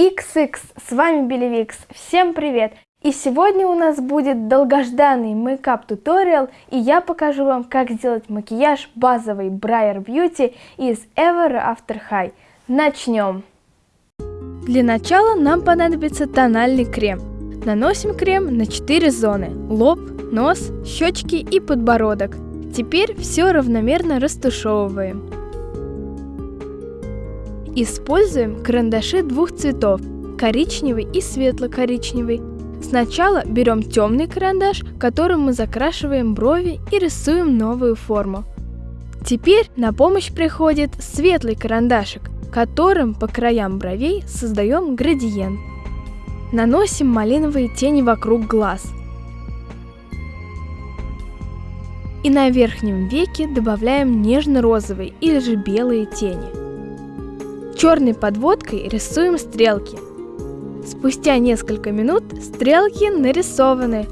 XX, с вами Белевикс, всем привет! И сегодня у нас будет долгожданный мейкап туториал, и я покажу вам, как сделать макияж базовый Briar Beauty из Ever After High. Начнем! Для начала нам понадобится тональный крем. Наносим крем на 4 зоны – лоб, нос, щечки и подбородок. Теперь все равномерно растушевываем. Используем карандаши двух цветов – коричневый и светло-коричневый. Сначала берем темный карандаш, которым мы закрашиваем брови и рисуем новую форму. Теперь на помощь приходит светлый карандашик, которым по краям бровей создаем градиент. Наносим малиновые тени вокруг глаз. И на верхнем веке добавляем нежно-розовые или же белые тени. Черной подводкой рисуем стрелки. Спустя несколько минут стрелки нарисованы.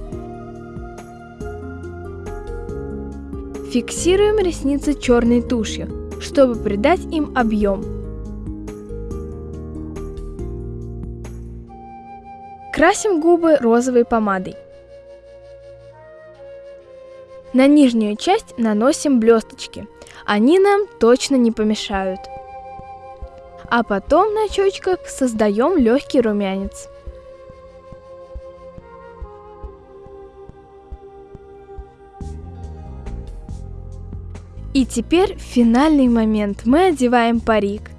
Фиксируем ресницы черной тушью, чтобы придать им объем. Красим губы розовой помадой. На нижнюю часть наносим блесточки. Они нам точно не помешают а потом на щечках создаем легкий румянец. И теперь финальный момент. Мы одеваем парик.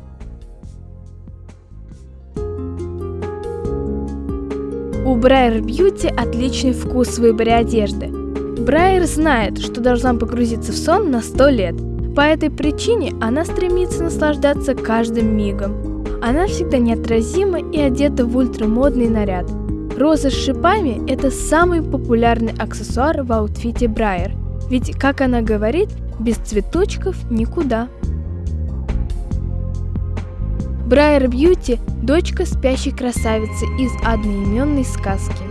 У Брайер Бьюти отличный вкус в выборе одежды. Брайер знает, что должна погрузиться в сон на 100 лет – по этой причине она стремится наслаждаться каждым мигом. Она всегда неотразима и одета в ультрамодный наряд. Роза с шипами – это самый популярный аксессуар в аутфите Брайер, ведь, как она говорит, без цветочков никуда. Брайер Бьюти – дочка спящей красавицы из одноименной сказки.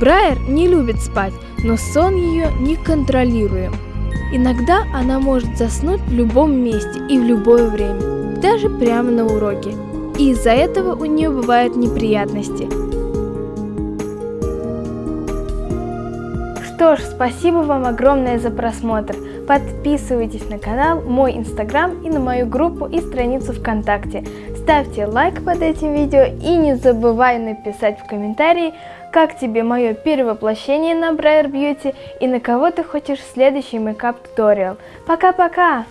Брайер не любит спать, но сон ее неконтролируем – Иногда она может заснуть в любом месте и в любое время, даже прямо на уроке. И из-за этого у нее бывают неприятности. Что ж, спасибо вам огромное за просмотр. Подписывайтесь на канал, мой инстаграм и на мою группу и страницу ВКонтакте. Ставьте лайк под этим видео и не забывай написать в комментарии, как тебе мое перевоплощение на Briar Beauty и на кого ты хочешь следующий мейкап туториал. Пока-пока!